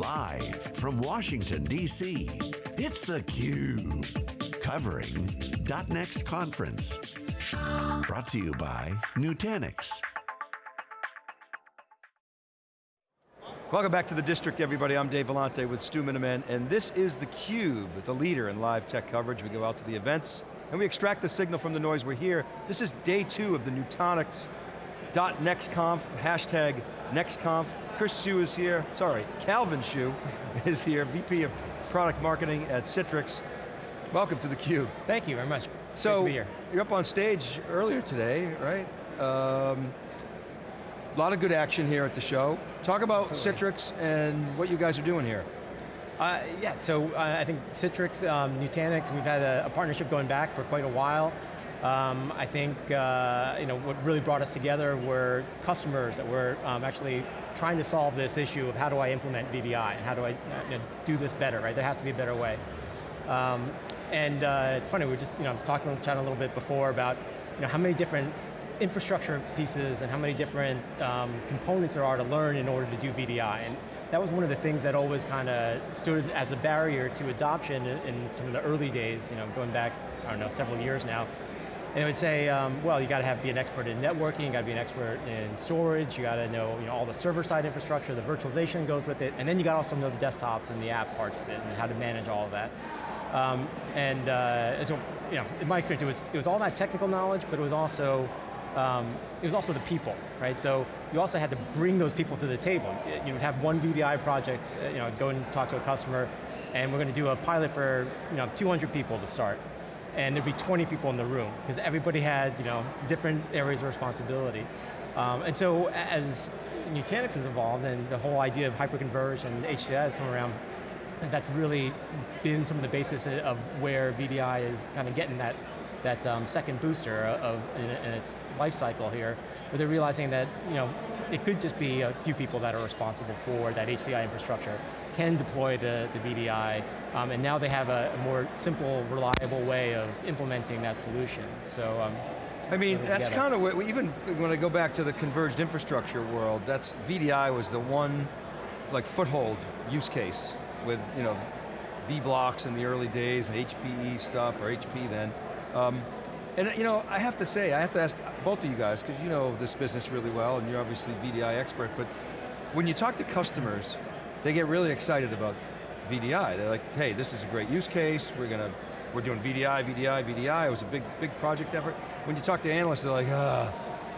Live from Washington, D.C., it's theCUBE. Covering .next conference. Brought to you by Nutanix. Welcome back to the District, everybody. I'm Dave Vellante with Stu Miniman, and this is theCUBE, the leader in live tech coverage. We go out to the events, and we extract the signal from the noise. We're here. This is day two of the Nutanix .nextconf, hashtag NextConf. Chris Hsu is here, sorry, Calvin Hsu is here, VP of Product Marketing at Citrix. Welcome to theCUBE. Thank you very much. So, Great to be here. you're up on stage earlier today, right? Um, a lot of good action here at the show. Talk about Absolutely. Citrix and what you guys are doing here. Uh, yeah, so uh, I think Citrix, um, Nutanix, we've had a, a partnership going back for quite a while. Um, I think uh, you know what really brought us together were customers that were um, actually trying to solve this issue of how do I implement VDI and how do I you know, do this better, right? There has to be a better way. Um, and uh, it's funny, we were just you know, talking, chatting a little bit before about you know, how many different infrastructure pieces and how many different um, components there are to learn in order to do VDI. And that was one of the things that always kind of stood as a barrier to adoption in, in some of the early days, you know, going back, I don't know, several years now. And it would say, um, well, you got to have be an expert in networking, you got to be an expert in storage, you got to know, you know all the server-side infrastructure, the virtualization goes with it, and then you got to also know the desktops and the app part of it, and how to manage all of that. Um, and uh, so, you know, in my experience, it was, it was all that technical knowledge, but it was also um, it was also the people, right? So you also had to bring those people to the table. You would have one VDI project, uh, you know, go and talk to a customer, and we're going to do a pilot for you know 200 people to start, and there'd be 20 people in the room because everybody had you know different areas of responsibility, um, and so as Nutanix has evolved and the whole idea of hyperconverged and HCI has come around, that's really been some of the basis of where VDI is kind of getting that that um, second booster of, in, in, its life cycle here, where they're realizing that you know, it could just be a few people that are responsible for that HCI infrastructure, can deploy the, the VDI, um, and now they have a, a, more simple, reliable way of implementing that solution. So, um, I mean, that's kind of what, even when I go back to the converged infrastructure world, that's, VDI was the one, like foothold use case with, you know, vBlocks in the early days, and HPE stuff, or HP then. Um, and you know, I have to say, I have to ask both of you guys, because you know this business really well, and you're obviously VDI expert, but when you talk to customers, they get really excited about VDI. They're like, hey, this is a great use case, we're going to, we're doing VDI, VDI, VDI, it was a big, big project effort. When you talk to analysts, they're like, ah,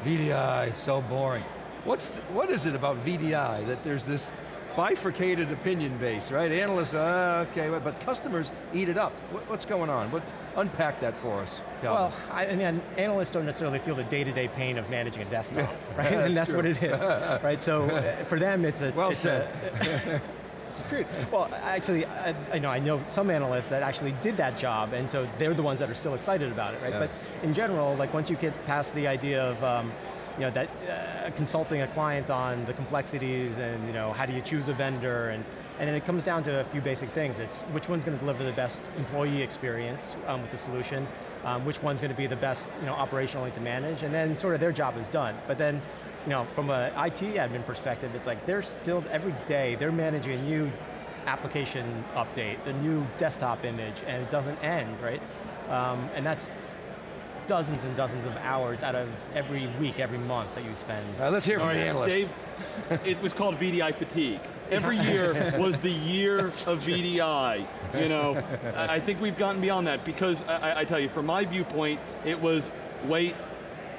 VDI, so boring. What's, what is it about VDI that there's this bifurcated opinion base, right? Analysts, uh, okay, but customers eat it up. What, what's going on? What, unpack that for us, Calvin. Well, I, and analysts don't necessarily feel the day-to-day -day pain of managing a desktop, right? that's and that's true. what it is, right? So uh, for them, it's a- Well it's said. A, it's truth. Well, actually, I, I, know I know some analysts that actually did that job, and so they're the ones that are still excited about it, right? Yeah. But in general, like once you get past the idea of, um, you know, that uh, consulting a client on the complexities and you know, how do you choose a vendor and and then it comes down to a few basic things. It's which one's going to deliver the best employee experience um, with the solution, um, which one's going to be the best you know, operationally to manage, and then sort of their job is done. But then, you know, from an IT admin perspective, it's like they're still, every day, they're managing a new application update, the new desktop image, and it doesn't end, right? Um, and that's dozens and dozens of hours out of every week, every month that you spend. Uh, let's hear from All the analyst. Dave, it was called VDI fatigue. Every year was the year of VDI. You know, I I think we've gotten beyond that because I, I tell you, from my viewpoint, it was wait,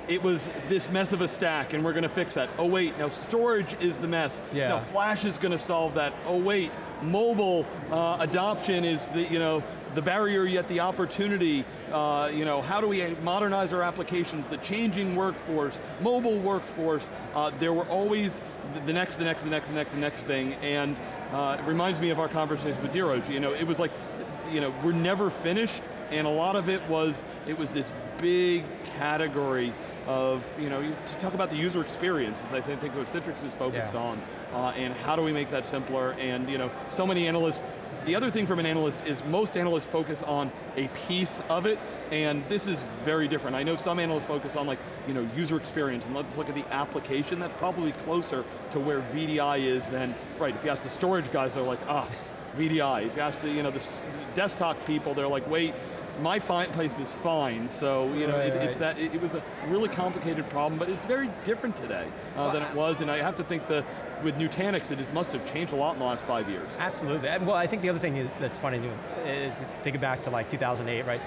it was this mess of a stack and we're going to fix that. Oh wait, now storage is the mess. Yeah. Now Flash is going to solve that. Oh wait, mobile uh, adoption is the, you know, the barrier yet the opportunity. Uh, you know, how do we modernize our applications, the changing workforce, mobile workforce. Uh, there were always the next, the next, the next, the next, the next thing. And uh, it reminds me of our conversation with Dheeraj. You know, it was like, you know, we're never finished and a lot of it was, it was this big category of, you know, you- to talk about the user experience, is I think, think what Citrix is focused Yeah. on, uh, and how do we make that simpler, and you know, so many analysts, the other thing from an analyst is most analysts focus on a piece of it, and this is very different. I know some analysts focus on like, you know, user experience, and let's look at the application, that's probably closer to where VDI is than, right, if you ask the storage guys, they're like, ah, VDI. If you ask the, you know, the desktop people, they're like, wait, my fine place is fine, so you know, Right, it, it's right. that, it, it was a really complicated problem, but it's very different today uh, than it was, and I have to think that with Nutanix, it must have changed a lot in the last five years. Absolutely, well I think the other thing is, that's funny too, is think back to like 2008, right?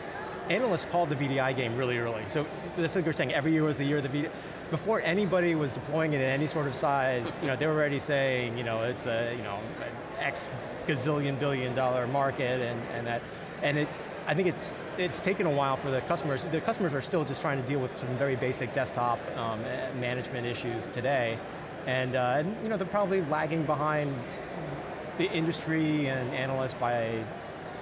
Analysts called the VDI game really early. So that's like we we're saying, every year was the year of the VDI. Before anybody was deploying it in any sort of size, you know, they were already saying, you know, it's a, you know, X gazillion billion dollar market and, and that, and it, I think it's, it's taken a while for the customers, the customers are still just trying to deal with some very basic desktop um, management issues today. And, uh, and, you know, they're probably lagging behind the industry and analysts by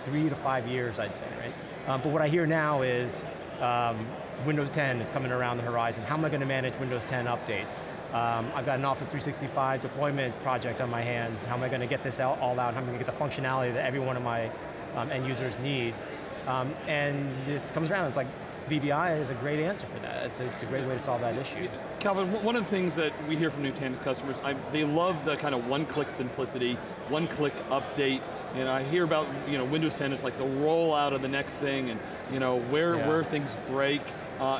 three to five years, I'd say, right? Um, but what I hear now is um, Windows 10 is coming around the horizon. How am I going to manage Windows 10 updates? Um, I've got an Office 365 deployment project on my hands. How am I going to get this out, all out? How am I going to get the functionality that every one of my um, end users needs? Um, and it comes around, it's like VDI is a great answer for that. It's a, it's a great way to solve that issue. Calvin, one- of the things that we hear from Nutanix customers, I, they love the kind of one-click simplicity, one-click update. and I hear about you know Windows 10, it's like the rollout of the next thing, and you know where Yeah. where things break. Uh,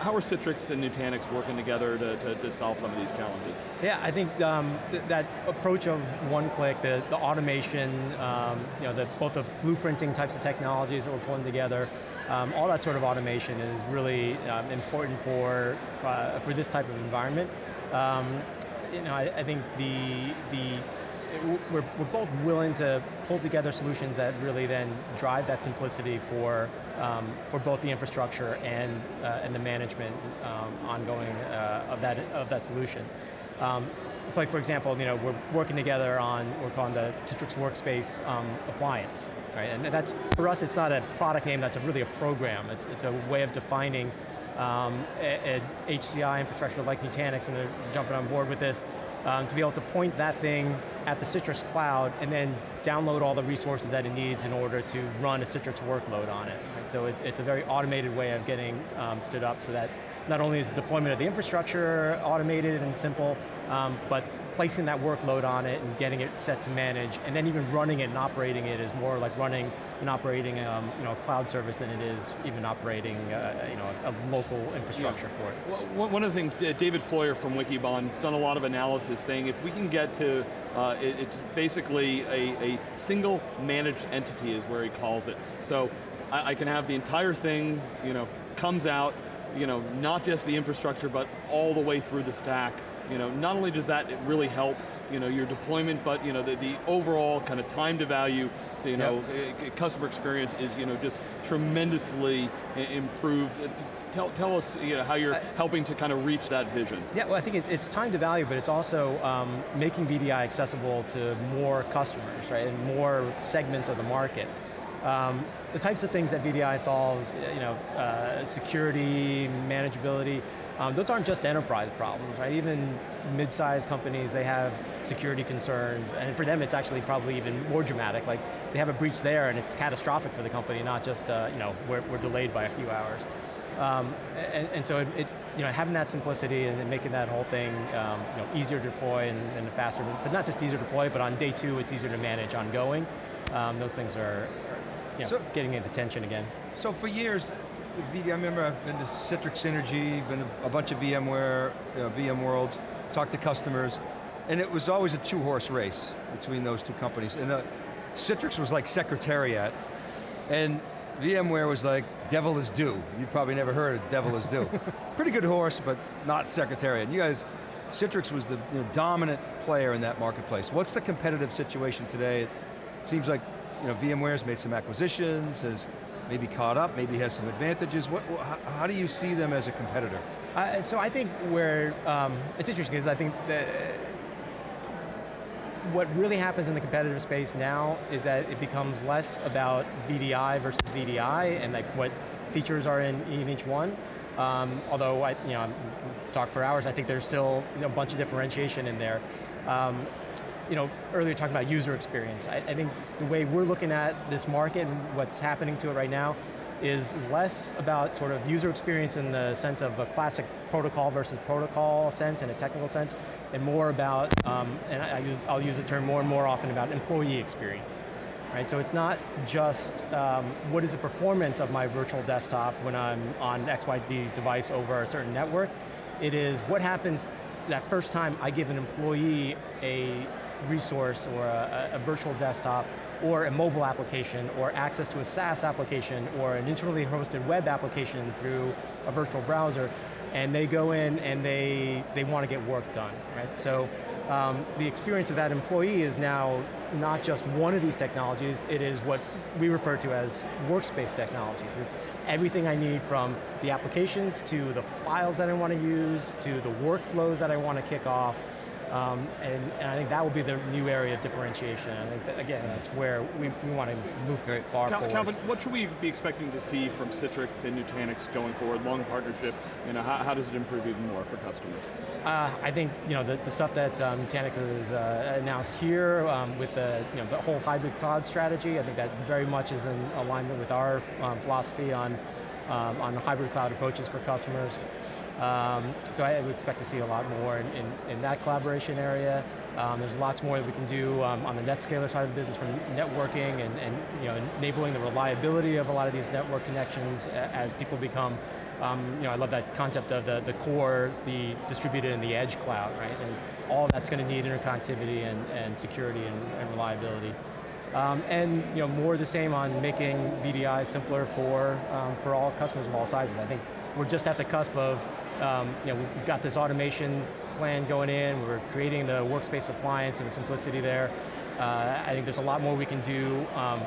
how are Citrix and Nutanix working together to, to, to solve some of these challenges? Yeah, I think um, th that approach of one click, the, the automation, um, you know, the, both the blueprinting types of technologies that we're pulling together, um, all that sort of automation is really um, important for, uh, for this type of environment. Um, you know, I, I think the, the we're, we're both willing to pull together solutions that really then drive that simplicity for, um, for both the infrastructure and, uh, and the management um, ongoing uh, of, that, of that solution. Um, it's like, for example, you know, we're working together on, we're calling the Citrix Workspace um, appliance, right? And that's, for us, it's not a product name, that's a, really a program. It's, it's a way of defining um, a, a HCI infrastructure like Nutanix, and they're jumping on board with this, um, to be able to point that thing at the Citrix cloud and then download all the resources that it needs in order to run a Citrix workload on it. right? So it, it's a very automated way of getting um, stood up so that not only is the deployment of the infrastructure automated and simple, um, but placing that workload on it and getting it set to manage, and then even running it and operating it is more like running and operating um, you know, a cloud service than it is even operating uh, you know, a, a local infrastructure for it. Well, one- one of the things, uh, David Floyer from Wikibon has done a lot of analysis saying if we can get to, uh, it- it's basically a, a single managed entity is where he calls it. So I, I can have the entire thing, you know, comes out, you know, not just the infrastructure, but all the way through the stack. You know, not only does that really help, you know, your deployment, but you know, the, the overall kind of time to value, you know, uh, customer experience is, you know, just tremendously improved. Uh, Tell, tell us you know, how you're I- helping to kind of reach that vision. Yeah, well I think it, it's time to value, but it's also um, making VDI accessible to more customers, right, and more segments of the market. Um, the types of things that VDI solves, you know, uh, security, manageability, um, those aren't just enterprise problems, right? Even mid-sized companies, they have security concerns, and for them it's actually probably even more dramatic. Like, they have a breach there and it's catastrophic for the company, not just, uh, you know, we're, we're delayed by a few hours. Um, and, and so it, it, you know, having that simplicity and making that whole thing um, you know, easier to deploy and, and faster, but not just easier to deploy, but on day two it's easier to manage ongoing. Um, those things are, are you know, So- getting into attention again. So for years, I remember I've been to Citrix Synergy, been to a bunch of VMware, you know, VM Worlds, talked to customers, and it was always a two-horse race between those two companies. And uh, Citrix was like Secretariat, and VMware was like devil is due. You've probably never heard of devil is due. Pretty good horse, but not Secretariat. You guys, Citrix was the you know, dominant player in that marketplace. What's the competitive situation today? It seems like you know, VMware's made some acquisitions, has maybe caught up, maybe has some advantages. What, how, do you see them as a competitor? Uh, so I think where, um, it's interesting because I think that what really happens in the competitive space now is that it becomes less about VDI versus VDI and like what features are in, in each one, Um, although I, you know, talk for hours, I think there's still you know, a bunch of differentiation in there. Um, you know, earlier talking about user experience. I, I think the way we're looking at this market and what's happening to it right now is less about sort of user experience in the sense of a classic protocol versus protocol sense and a technical sense, and more about, um, and I, I use, I'll use the term more and more often about employee experience. Right, so it's not just um, what is the performance of my virtual desktop when I'm on XYZ device over a certain network, it is what happens that first time I give an employee a resource or a, a virtual desktop or a mobile application or access to a SaaS application or an internally hosted web application through a virtual browser and they go in and they, they want to get work done, right? So um, the experience of that employee is now not just one of these technologies, it is what we refer to as workspace technologies. It's everything I need from the applications to the files that I want to use, to the workflows that I want to kick off, um, and, and, I think that will be the new area of differentiation. I think, that, again, that's where we, we want to move very far Cal forward. Calvin, what should we be expecting to see from Citrix and Nutanix going forward, long partnership, you know, how, how does it improve even more for customers? Uh, I think, you know, the, the stuff that um, Nutanix has uh, announced here um, with the, you know, the whole hybrid cloud strategy, I think that very much is in alignment with our um, philosophy on, um, on hybrid cloud approaches for customers. Um, so I would expect to see a lot more in, in, in that collaboration area. Um, there's lots more that we can do um, on the NetScaler side of the business from networking and, and you know, enabling the reliability of a lot of these network connections as people become, um, you know, I love that concept of the, the core, the distributed and the edge cloud, right? And all that's going to need interconnectivity and, and security and, and reliability. Um, and you know, more the same on making VDI simpler for, um, for all customers of all sizes. I think we're just at the cusp of um, you know, we've got this automation plan going in, we're creating the workspace appliance and the simplicity there. Uh, I think there's a lot more we can do, um,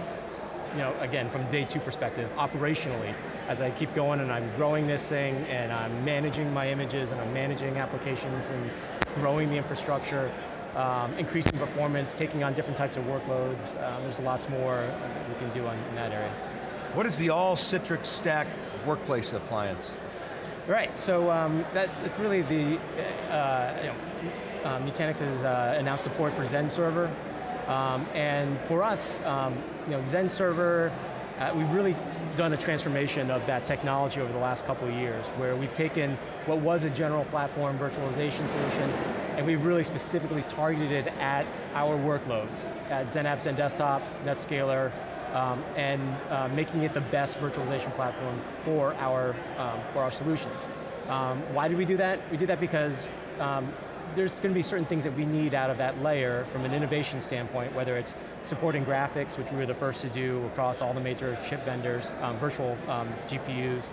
you know, again, from day two perspective, operationally, as I keep going and I'm growing this thing and I'm managing my images and I'm managing applications and growing the infrastructure, um, increasing performance, taking on different types of workloads. Uh, there's lots more we can do on, in that area. What is the all Citrix stack workplace appliance? Right, so um, that, that's really the, uh, you know, um, Nutanix has uh, announced support for Xen Server, um, and for us, um, you know, Xen Server, uh, we've really done a transformation of that technology over the last couple of years, where we've taken what was a general platform virtualization solution, and we've really specifically targeted it at our workloads, at Xen Apps Xen Desktop, NetScaler, um, and uh, making it the best virtualization platform for our, um, for our solutions. Um, why did we do that? We did that because um, there's going to be certain things that we need out of that layer from an innovation standpoint, whether it's supporting graphics, which we were the first to do across all the major chip vendors, um, virtual GPUs,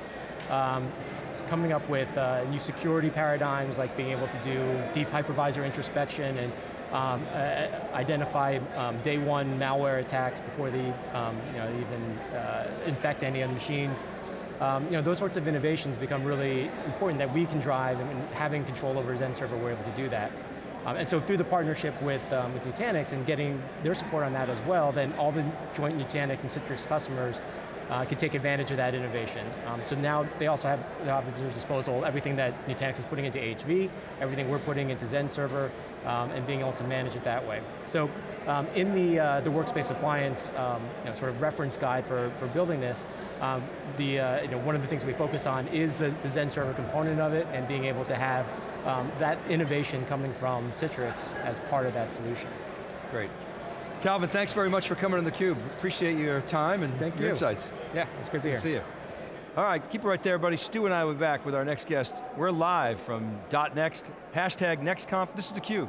coming up with uh, new security paradigms like being able to do deep hypervisor introspection and um, uh, identify um, day one malware attacks before they um, you know, even uh, infect any of the machines. Um, you know, those sorts of innovations become really important that we can drive and having control over Xen server, we're able to do that. Um, and so through the partnership with, um, with Nutanix and getting their support on that as well, then all the joint Nutanix and Citrix customers uh, can take advantage of that innovation. Um, so now they also have, at their disposal everything that Nutanix is putting into HV, everything we're putting into Xen Server, um, and being able to manage it that way. So um, in the, uh, the workspace appliance um, you know, sort of reference guide for, for building this, um, the, uh, you know, one of the things we focus on is the, the Xen Server component of it and being able to have um, that innovation coming from Citrix as part of that solution. Great. Calvin, thanks very much for coming on theCUBE. Appreciate your time and Thank your you. insights. Yeah, it's good to be here. See you. All right, keep it right there, buddy. Stu and I will be back with our next guest. We're live from .next, hashtag NextConf. This is theCUBE.